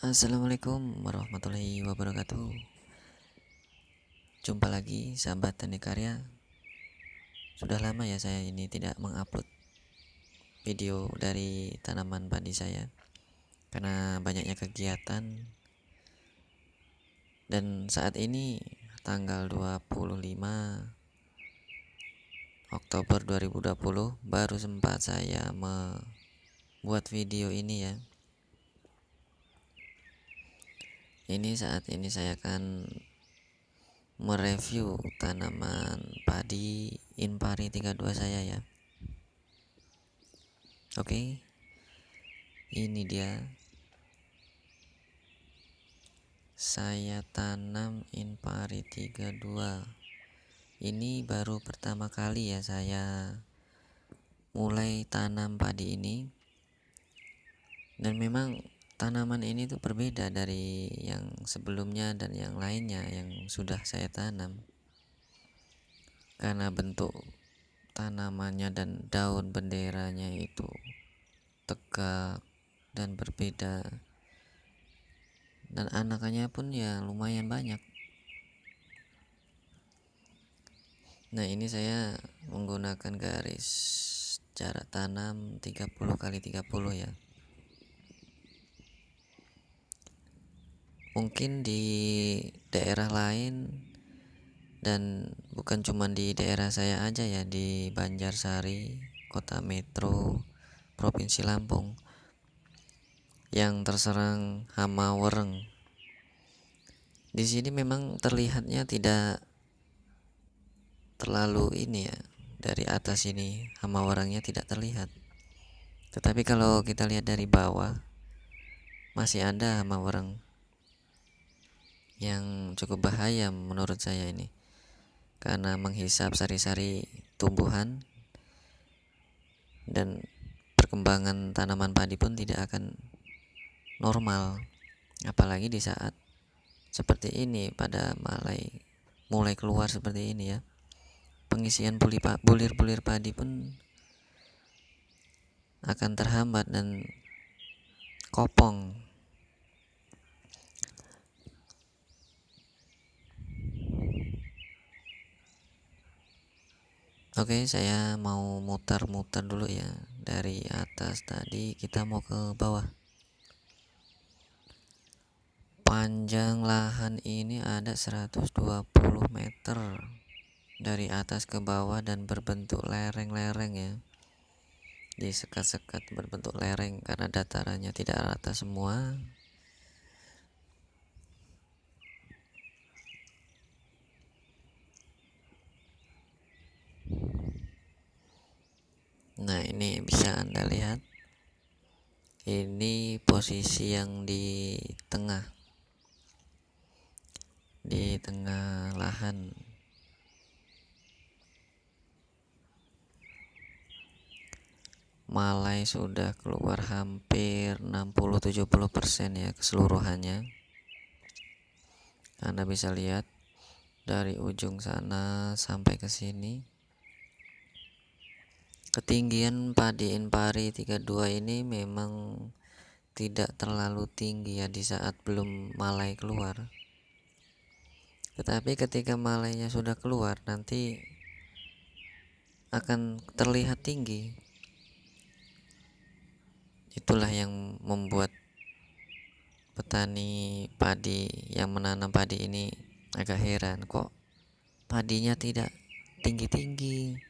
Assalamualaikum warahmatullahi wabarakatuh. Jumpa lagi sahabat tani karya. Sudah lama ya saya ini tidak mengupload video dari tanaman padi saya Karena banyaknya kegiatan. Dan saat ini tanggal 25 Oktober 2020 baru sempat saya membuat video ini ya ini saat ini saya akan mereview tanaman padi Inpari 32 saya ya. Oke. Ini dia. Saya tanam Inpari 32 ini baru pertama kali ya saya mulai tanam padi ini. Dan memang tanaman ini tuh berbeda dari yang sebelumnya dan yang lainnya yang sudah saya tanam. Karena bentuk tanamannya dan daun benderanya itu tegak dan berbeda. Dan anakannya pun ya lumayan banyak. Nah ini saya menggunakan garis jarak tanam 30 kali 30 ya mungkin di daerah lain dan bukan cuma di daerah saya aja ya di Banjarsari kota metro provinsi Lampung yang terserang hama wereng. Di sini memang terlihatnya tidak terlalu ini ya dari atas ini hama werengnya tidak terlihat. Tetapi kalau kita lihat dari bawah masih ada hama wereng yang cukup bahaya menurut saya ini. Karena menghisap sari-sari tumbuhan dan perkembangan tanaman padi pun tidak akan normal. Apalagi di saat seperti ini pada mulai mulai keluar seperti ini ya. Pengisian bulir-bulir padi pun akan terhambat dan kopong Oke, saya mau muter-muter dulu ya. Dari atas tadi kita mau ke bawah. Panjang lahan ini ada 120 meter dari atas ke bawah dan berbentuk lereng-lereng ya. Di sekat-sekat berbentuk lereng karena datarannya tidak rata semua. Nah ini bisa anda lihat. Ini posisi yang di tengah. Di tengah lahan. Malai sudah keluar hampir 60-70% ya keseluruhannya. Anda bisa lihat dari ujung sana sampai ke sini ketinggian padi Inpari 32 ini memang tidak terlalu tinggi ya di saat belum malai keluar. Tetapi ketika malainya sudah keluar nanti akan terlihat tinggi. Itulah yang membuat petani padi yang menanam padi ini agak heran. Kok padinya tidak tinggi-tinggi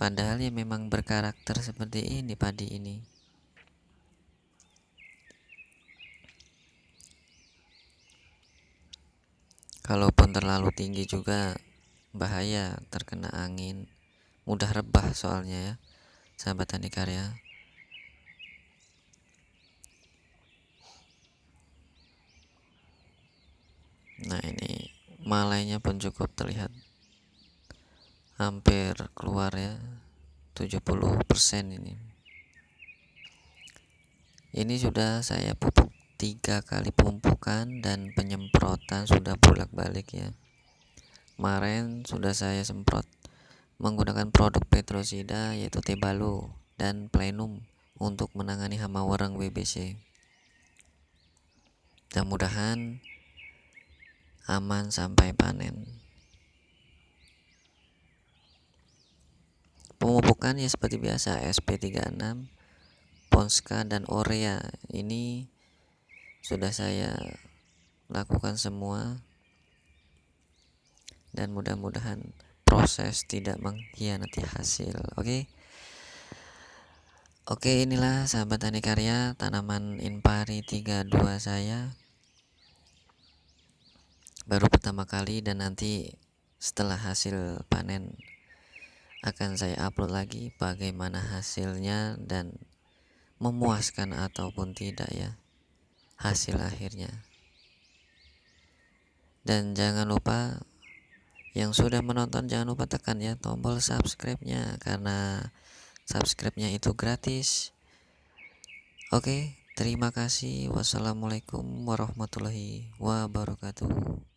Padahal ya memang berkarakter seperti ini padi ini. Kalaupun terlalu tinggi juga bahaya terkena angin, mudah rebah soalnya ya, sahabat tani karya. Nah ini malainya pun cukup terlihat hampir keluar ya 70% ini. Ini sudah saya pupuk tiga kali pemupukan dan penyemprotan sudah bolak-balik ya. Kemarin sudah saya semprot menggunakan produk petrosida yaitu Tebalo dan Plenum untuk menangani hama warang WBC mudah-mudahan aman sampai panen pemupukan ya seperti biasa SP36 Ponska dan Orea. Ini sudah saya lakukan semua. Dan mudah-mudahan proses tidak mengkhianati hasil oke? Okay? Oke inilah sahabat tani karya tanaman impari 32 saya. Baru pertama kali dan nanti setelah hasil panen akan saya upload lagi bagaimana hasilnya dan memuaskan ataupun tidak ya hasil akhirnya. Dan jangan lupa yang sudah menonton jangan lupa tekan ya tombol subscribe nya karena subscribe-nya itu gratis. Oke terima kasih. Wassalamualaikum warahmatullahi wabarakatuh